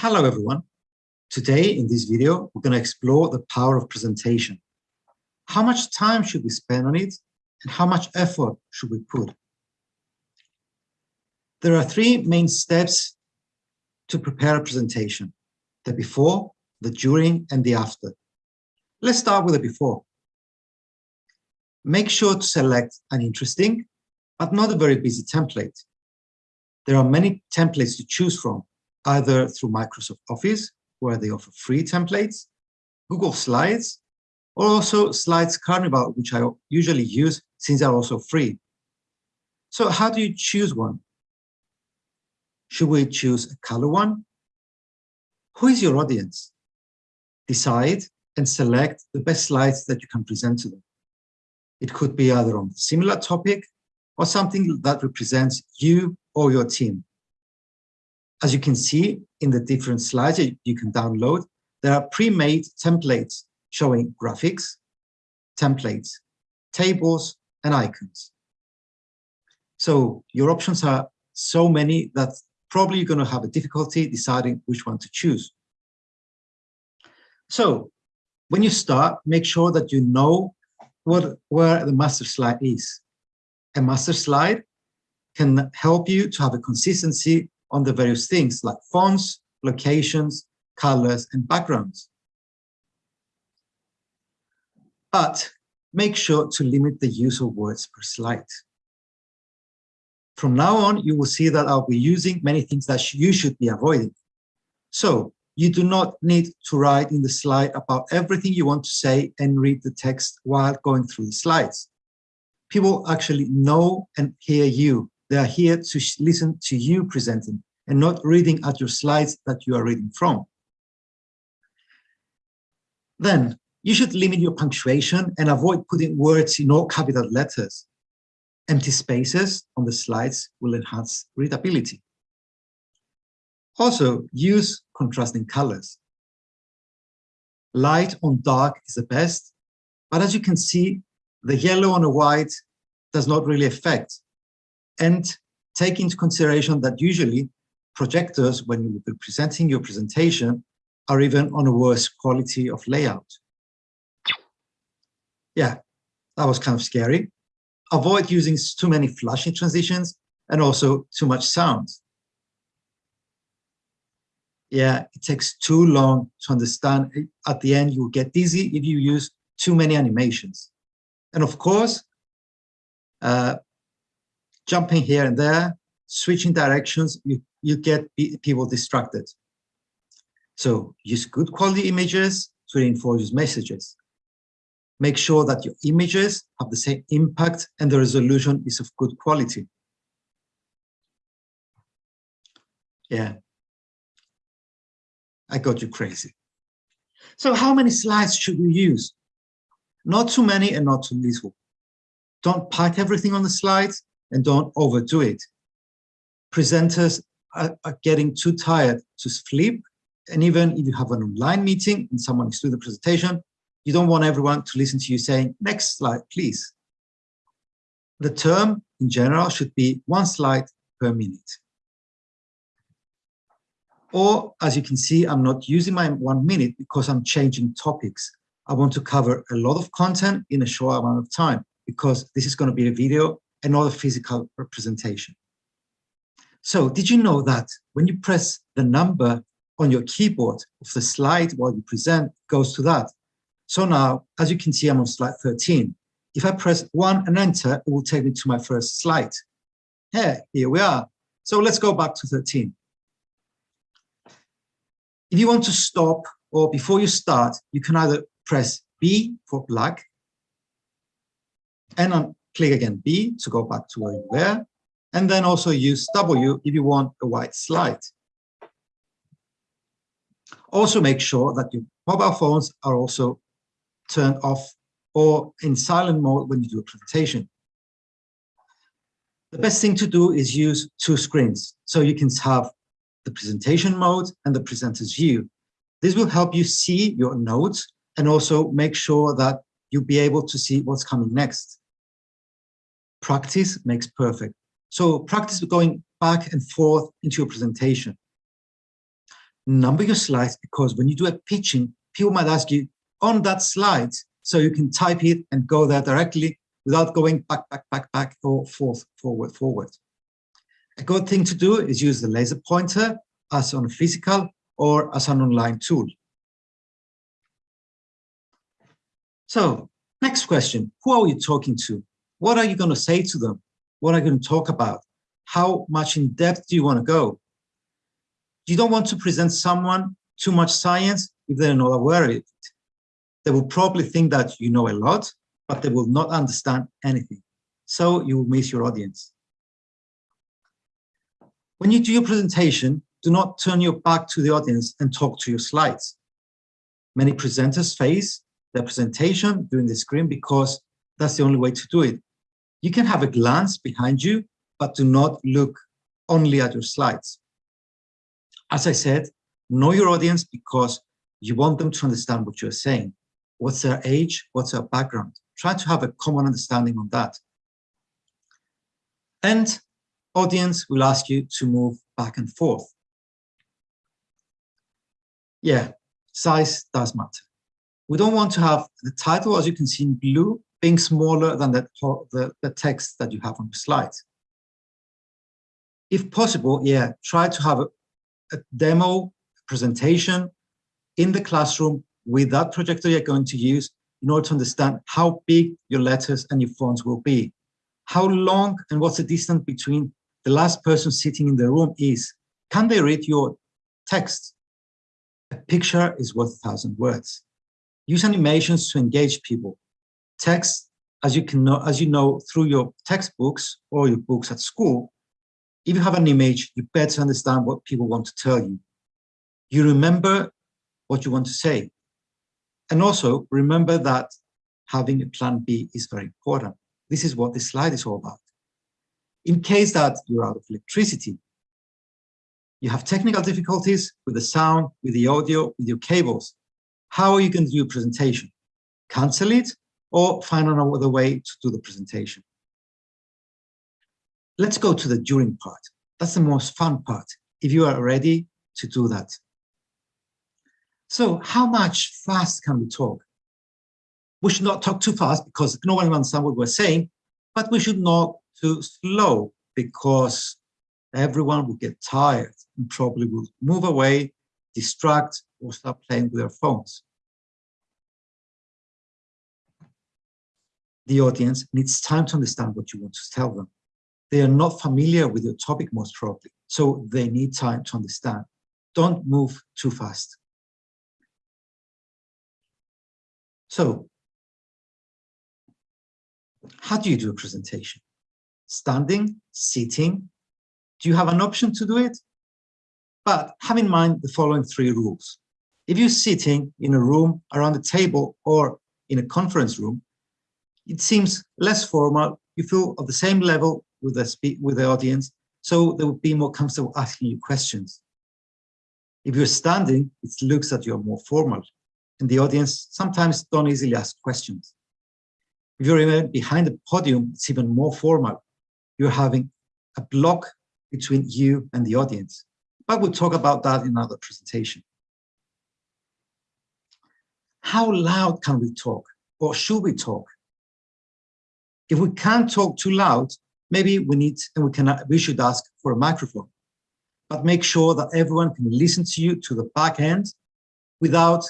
Hello everyone. Today in this video, we're going to explore the power of presentation. How much time should we spend on it and how much effort should we put? There are three main steps to prepare a presentation, the before, the during and the after. Let's start with the before. Make sure to select an interesting, but not a very busy template. There are many templates to choose from, either through Microsoft Office, where they offer free templates, Google Slides, or also Slides Carnival, which I usually use since they're also free. So how do you choose one? Should we choose a color one? Who is your audience? Decide and select the best slides that you can present to them. It could be either on a similar topic or something that represents you or your team. As you can see in the different slides you can download, there are pre-made templates showing graphics, templates, tables, and icons. So your options are so many that probably you're going to have a difficulty deciding which one to choose. So when you start, make sure that you know what, where the master slide is. A master slide can help you to have a consistency on the various things like fonts, locations, colors, and backgrounds. But make sure to limit the use of words per slide. From now on, you will see that I'll be using many things that you should be avoiding. So you do not need to write in the slide about everything you want to say and read the text while going through the slides. People actually know and hear you they are here to listen to you presenting and not reading at your slides that you are reading from. Then you should limit your punctuation and avoid putting words in all capital letters. Empty spaces on the slides will enhance readability. Also, use contrasting colors. Light on dark is the best, but as you can see, the yellow on a white does not really affect and take into consideration that usually projectors, when you will be presenting your presentation, are even on a worse quality of layout. Yeah, that was kind of scary. Avoid using too many flashing transitions and also too much sound. Yeah, it takes too long to understand. At the end, you'll get dizzy if you use too many animations. And of course, uh, jumping here and there, switching directions, you, you get people distracted. So use good quality images to reinforce messages. Make sure that your images have the same impact and the resolution is of good quality. Yeah, I got you crazy. So how many slides should you use? Not too many and not too little. Don't pack everything on the slides and don't overdo it. Presenters are, are getting too tired to sleep. And even if you have an online meeting and someone is doing the presentation, you don't want everyone to listen to you saying, next slide, please. The term in general should be one slide per minute. Or as you can see, I'm not using my one minute because I'm changing topics. I want to cover a lot of content in a short amount of time because this is going to be a video and not a physical representation. So did you know that when you press the number on your keyboard of the slide while you present goes to that? So now, as you can see, I'm on slide 13. If I press one and enter, it will take me to my first slide. Hey, here we are. So let's go back to 13. If you want to stop or before you start, you can either press B for black and on click again B to go back to where you were, and then also use W if you want a white slide. Also make sure that your mobile phones are also turned off or in silent mode when you do a presentation. The best thing to do is use two screens. So you can have the presentation mode and the presenter's view. This will help you see your notes and also make sure that you'll be able to see what's coming next practice makes perfect. So practice going back and forth into your presentation. Number your slides because when you do a pitching, people might ask you on that slide, so you can type it and go there directly without going back, back, back, back, or forth, forward, forward. A good thing to do is use the laser pointer as on a physical or as an online tool. So next question, who are you talking to? What are you going to say to them? What are you going to talk about? How much in depth do you want to go? You don't want to present someone too much science if they're not aware of it. They will probably think that you know a lot, but they will not understand anything. So you will miss your audience. When you do your presentation, do not turn your back to the audience and talk to your slides. Many presenters face their presentation during the screen because that's the only way to do it. You can have a glance behind you, but do not look only at your slides. As I said, know your audience because you want them to understand what you're saying. What's their age? What's their background? Try to have a common understanding on that. And audience will ask you to move back and forth. Yeah, size does matter. We don't want to have the title, as you can see in blue, being smaller than the, the, the text that you have on the slide. If possible, yeah, try to have a, a demo presentation in the classroom with that projector you're going to use in order to understand how big your letters and your fonts will be. How long and what's the distance between the last person sitting in the room is. Can they read your text? A picture is worth a thousand words. Use animations to engage people. Text, as you can know, as you know through your textbooks or your books at school, if you have an image, you better understand what people want to tell you. You remember what you want to say. And also remember that having a plan B is very important. This is what this slide is all about. In case that you're out of electricity, you have technical difficulties with the sound, with the audio, with your cables. How are you going to do a presentation? Cancel it or find another way to do the presentation. Let's go to the during part. That's the most fun part, if you are ready to do that. So how much fast can we talk? We should not talk too fast because no one understands what we're saying, but we should not too slow because everyone will get tired and probably will move away, distract, or start playing with their phones. The audience needs time to understand what you want to tell them. They are not familiar with your topic most probably, so they need time to understand. Don't move too fast. So, how do you do a presentation? Standing, sitting? Do you have an option to do it? But have in mind the following three rules. If you're sitting in a room around a table or in a conference room, it seems less formal. You feel at the same level with the, with the audience, so they will be more comfortable asking you questions. If you're standing, it looks that you're more formal and the audience sometimes don't easily ask questions. If you're behind the podium, it's even more formal. You're having a block between you and the audience. But we'll talk about that in another presentation. How loud can we talk or should we talk? If we can't talk too loud, maybe we need and we can we should ask for a microphone. But make sure that everyone can listen to you to the back end without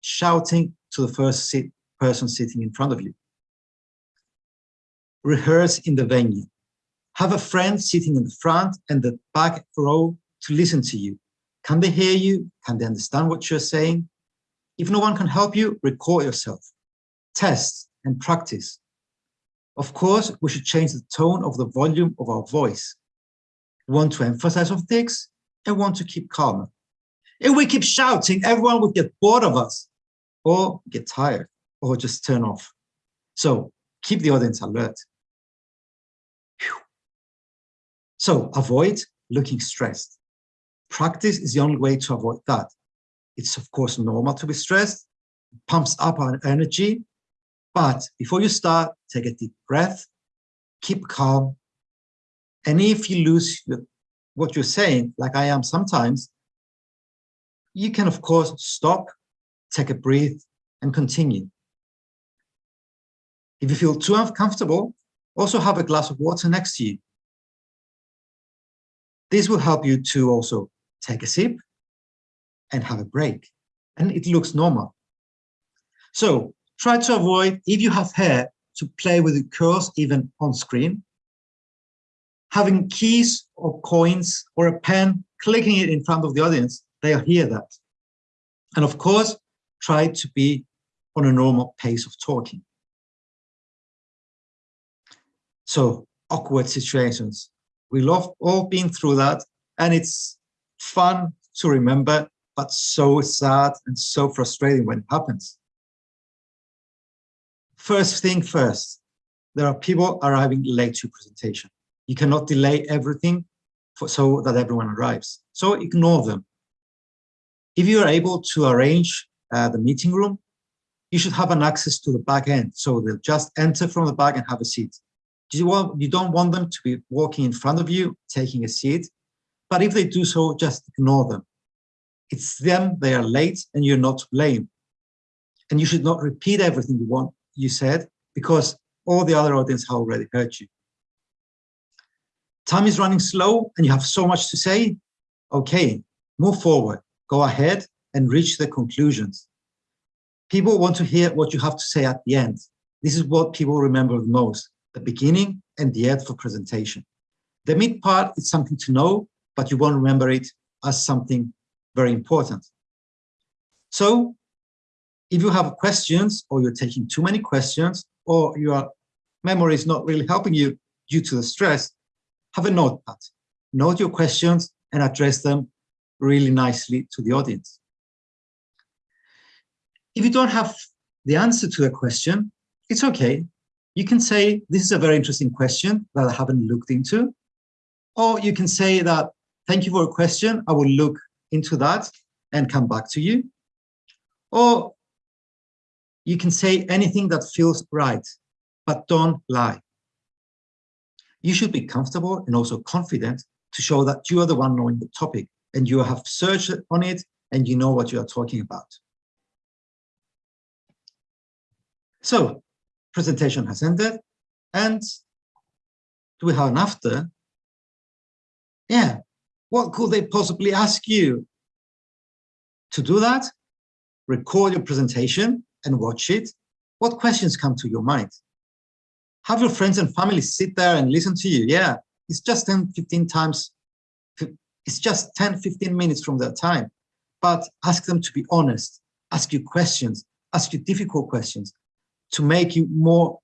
shouting to the first sit, person sitting in front of you. Rehearse in the venue. Have a friend sitting in the front and the back row to listen to you. Can they hear you? Can they understand what you're saying? If no one can help you, record yourself. Test and practice. Of course, we should change the tone of the volume of our voice. Want to emphasize on things and want to keep calm. If we keep shouting, everyone would get bored of us or get tired or just turn off. So keep the audience alert. Whew. So avoid looking stressed. Practice is the only way to avoid that. It's of course normal to be stressed, it pumps up our energy, but before you start, take a deep breath, keep calm, and if you lose what you're saying, like I am sometimes, you can, of course, stop, take a breath, and continue. If you feel too uncomfortable, also have a glass of water next to you. This will help you to also take a sip and have a break. And it looks normal. So try to avoid, if you have hair, to play with the curls even on screen. Having keys or coins or a pen, clicking it in front of the audience, they'll hear that. And of course, try to be on a normal pace of talking. So awkward situations. We love all being through that and it's fun to remember, but so sad and so frustrating when it happens. First thing first, there are people arriving late to presentation. You cannot delay everything for, so that everyone arrives. So ignore them. If you are able to arrange uh, the meeting room, you should have an access to the back end. So they'll just enter from the back and have a seat. You, want, you don't want them to be walking in front of you, taking a seat. But if they do so, just ignore them. It's them, they are late, and you're not to blame. And you should not repeat everything you want you said, because all the other audience have already heard you. Time is running slow and you have so much to say. Okay, move forward, go ahead and reach the conclusions. People want to hear what you have to say at the end. This is what people remember the most, the beginning and the end for presentation. The mid part is something to know, but you won't remember it as something very important. So if you have questions or you're taking too many questions or your memory is not really helping you due to the stress, have a notepad. Note your questions and address them really nicely to the audience. If you don't have the answer to a question, it's okay. You can say, this is a very interesting question that I haven't looked into. Or you can say that, thank you for a question. I will look into that and come back to you. Or you can say anything that feels right, but don't lie. You should be comfortable and also confident to show that you are the one knowing the topic and you have searched on it and you know what you are talking about. So presentation has ended and do we have an after? Yeah, what could they possibly ask you? To do that, record your presentation and watch it, what questions come to your mind? Have your friends and family sit there and listen to you. Yeah, it's just 10, 15 times, it's just 10, 15 minutes from their time. But ask them to be honest, ask you questions, ask you difficult questions to make you more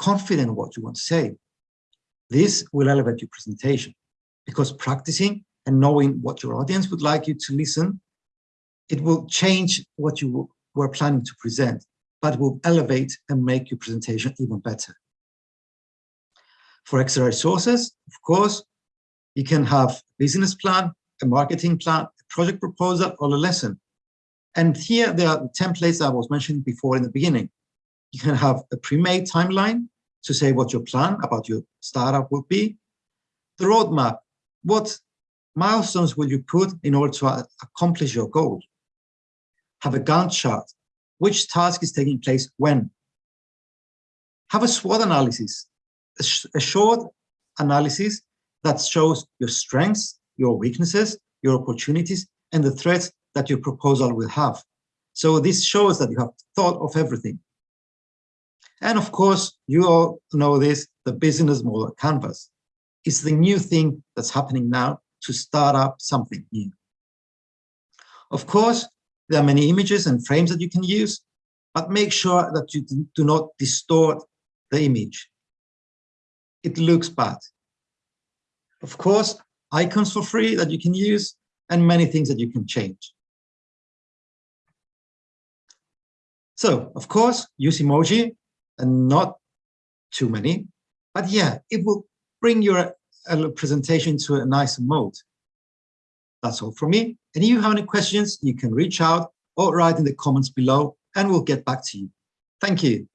confident in what you want to say. This will elevate your presentation because practicing and knowing what your audience would like you to listen, it will change what you we're planning to present, but will elevate and make your presentation even better. For extra resources, of course, you can have a business plan, a marketing plan, a project proposal, or a lesson. And here there are the templates I was mentioning before in the beginning. You can have a pre-made timeline to say what your plan about your startup would be. The roadmap, what milestones will you put in order to accomplish your goal? Have a Gantt chart. Which task is taking place when? Have a SWOT analysis, a, sh a short analysis that shows your strengths, your weaknesses, your opportunities, and the threats that your proposal will have. So this shows that you have thought of everything. And of course, you all know this, the business model canvas. is the new thing that's happening now to start up something new. Of course, there are many images and frames that you can use, but make sure that you do not distort the image. It looks bad. Of course, icons for free that you can use and many things that you can change. So, of course, use emoji and not too many, but yeah, it will bring your uh, presentation to a nicer mode. That's all from me. And if you have any questions, you can reach out or write in the comments below and we'll get back to you. Thank you.